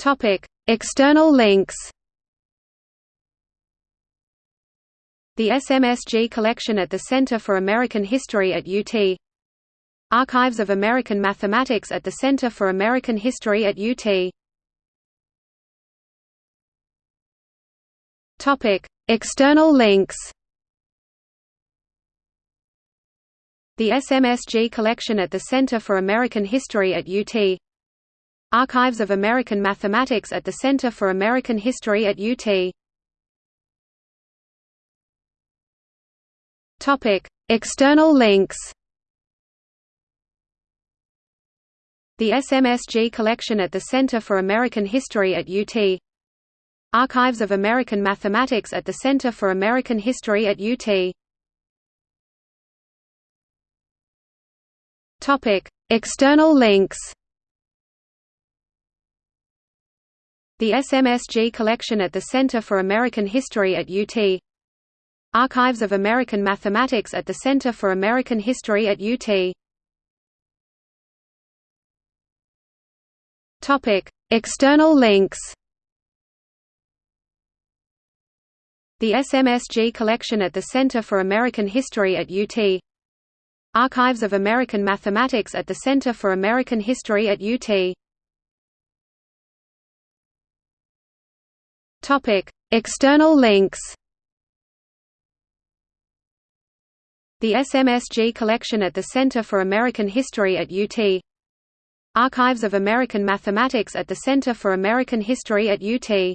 Topic: External links. The SMSG collection at the Center for American History at UT Archives of American Mathematics at the Center for American History at UT Topic: External links. The SMSG collection at the Center for American History at UT Archives of American Mathematics at the Center for American History at UT Topic: External links. The SMSG collection at the Center for American History at UT Archives of American Mathematics at the Center for American History at UT Topic: External links. The SMSG collection at the Center for American History at UT Archives of American Mathematics at the Center for American History at UT External links. The SMSG collection at the Center for American History at UT Archives of American Mathematics at the Center for American History at UT Topic: External links. The SMSG collection at the Center for American History at UT Archives of American Mathematics at the Center for American History at UT